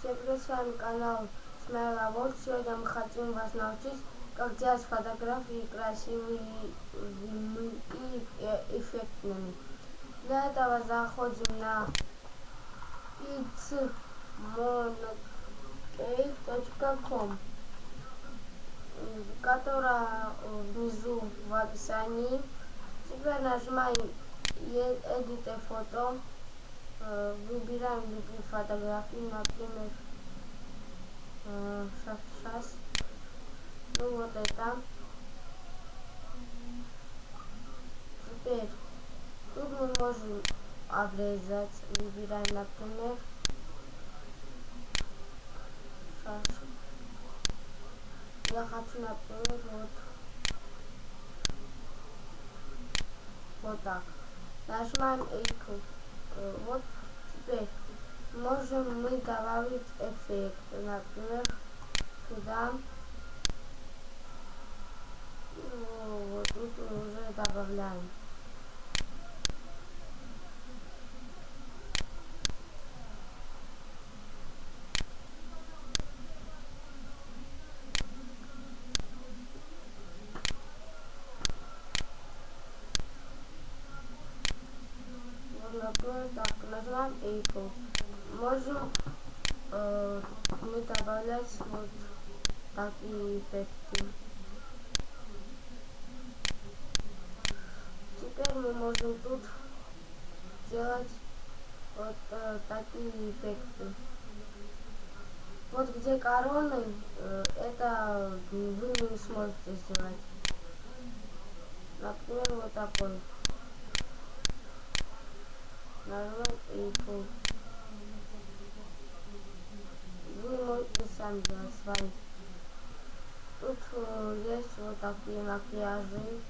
Всем привет, с вами канал Смайла Вот. Сегодня мы хотим вас научить, как делать фотографии красивыми и эффектными. Для этого заходим на itsmonokey.com которая внизу в описании. Теперь нажимаем Edit Photo выбираем любые фотографии, например, сейчас, сейчас, ну вот это. Теперь тут мы можем обрезать, выбираем, например, сейчас. Я хочу, например, вот, вот так. Нажимаем Equal. Вот теперь можем мы добавить эффект. Например, сюда. Вот тут уже добавляем. Например, так, нажимаем Apple. Можем э, мы добавлять вот такие эффекты. Теперь мы можем тут делать вот э, такие эффекты. Вот где короны, э, это вы не сможете сделать. Например, вот такой нажимаем Apple. Вы можете сами делать свои. Тут э, есть вот такие макияжи.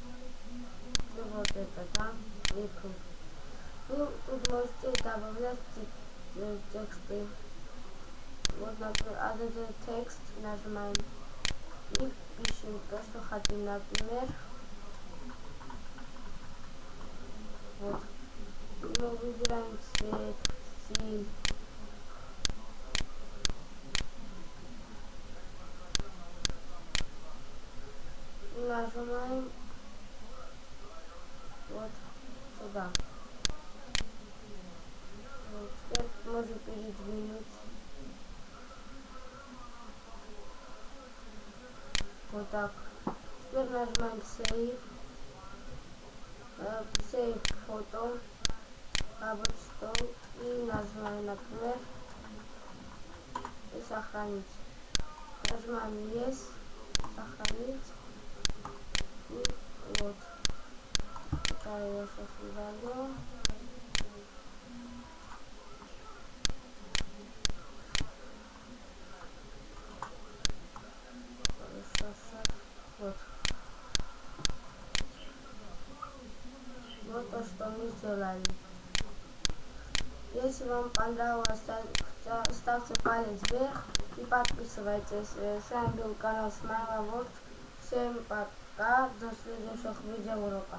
И вот это, да, Apple. Вы тут можете добавлять тексты. Вот, например, один текст нажимаем и пишем то, что хотим, например. Вот выбираем цвет, стиль. Нажимаем вот сюда. Вот, теперь можно передвинуть. Вот так. Теперь нажимаем Save. Uh, save фото рабочий стол и нажимаем, например, и сохранить. Нажимаем Yes, сохранить. И вот. Это я сейчас удалю. Вот то, что мы сделали. Если вам понравилось, ставьте палец вверх и подписывайтесь. С вами был канал Смайла Всем пока, до следующих видеоуроков.